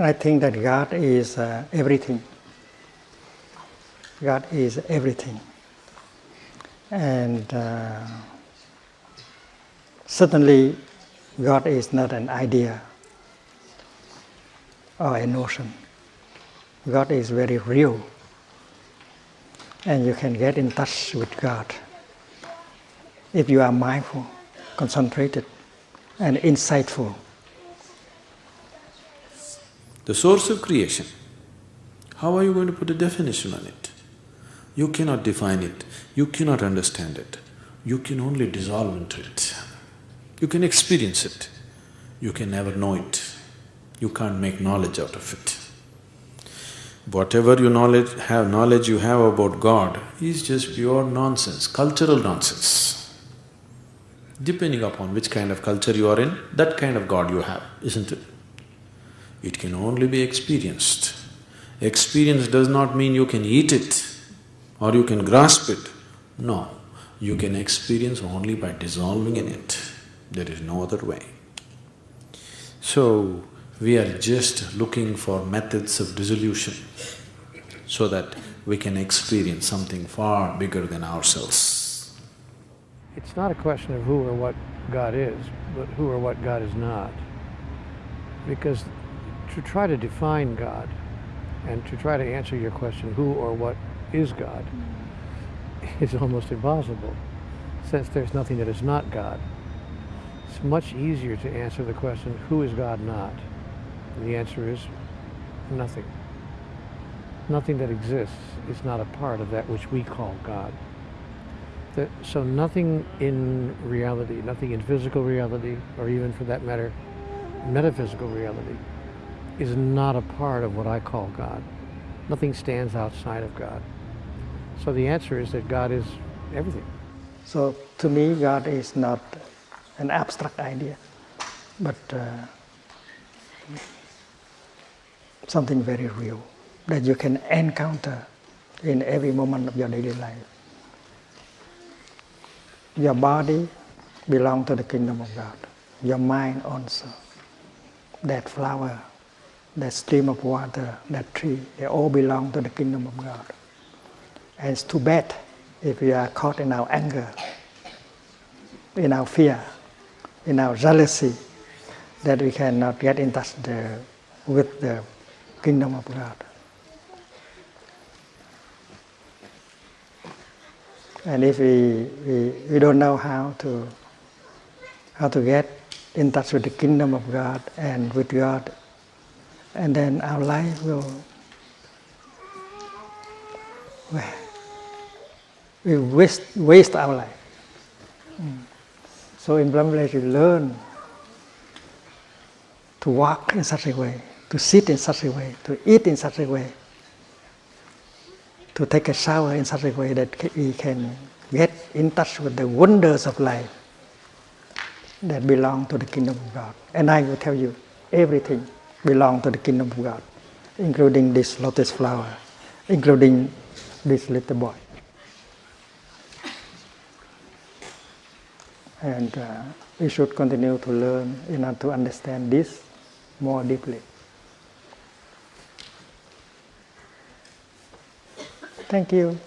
I think that God is uh, everything. God is everything. And uh, certainly, God is not an idea or a notion. God is very real. And you can get in touch with God if you are mindful, concentrated, and insightful. The source of creation, how are you going to put a definition on it? You cannot define it, you cannot understand it, you can only dissolve into it. You can experience it, you can never know it, you can't make knowledge out of it. Whatever you knowledge have knowledge you have about God is just pure nonsense, cultural nonsense. Depending upon which kind of culture you are in, that kind of God you have, isn't it? It can only be experienced. Experience does not mean you can eat it or you can grasp it. No, you can experience only by dissolving in it. There is no other way. So, we are just looking for methods of dissolution so that we can experience something far bigger than ourselves. It's not a question of who or what God is, but who or what God is not. Because to try to define God and to try to answer your question, who or what is God, mm. is almost impossible, since there's nothing that is not God. It's much easier to answer the question, who is God not? And the answer is nothing. Nothing that exists is not a part of that which we call God. The, so nothing in reality, nothing in physical reality, or even for that matter, metaphysical reality, is not a part of what I call God. Nothing stands outside of God. So the answer is that God is everything. So to me, God is not an abstract idea, but uh, something very real that you can encounter in every moment of your daily life. Your body belongs to the kingdom of God. Your mind also. That flower, that stream of water, that tree, they all belong to the kingdom of God. And it's too bad if we are caught in our anger, in our fear, in our jealousy, that we cannot get in touch the, with the kingdom of God. And if we, we, we don't know how to, how to get in touch with the kingdom of God and with God, and then our life will, we waste, waste our life. Mm. So in Brahma we learn to walk in such a way to sit in such a way, to eat in such a way, to take a shower in such a way that we can get in touch with the wonders of life that belong to the kingdom of God. And I will tell you, everything belongs to the kingdom of God, including this lotus flower, including this little boy. And uh, we should continue to learn in order to understand this more deeply. Thank you.